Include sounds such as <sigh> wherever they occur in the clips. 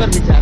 berbicara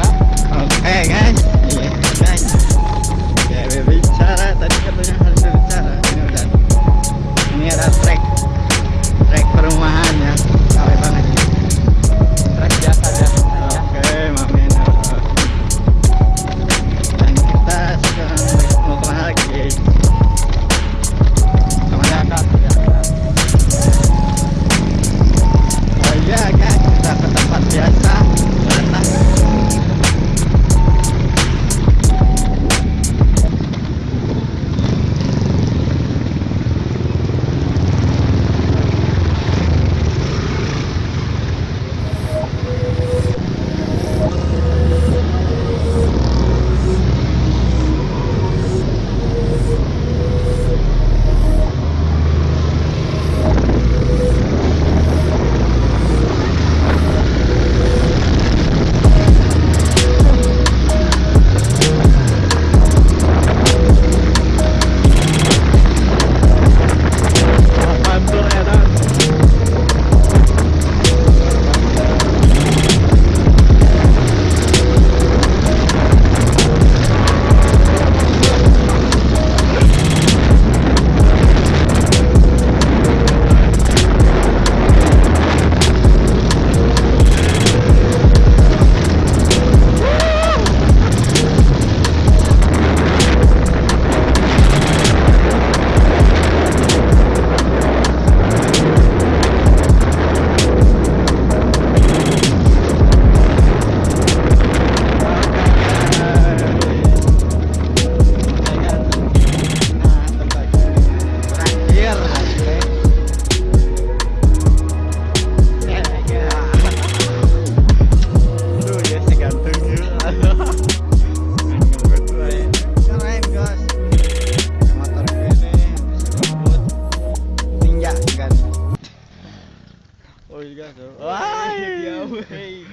juga tuh. Wah, <laughs> dia wey.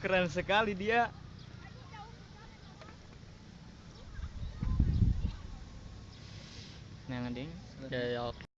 keren sekali dia. Nah, ding. Ya, ya.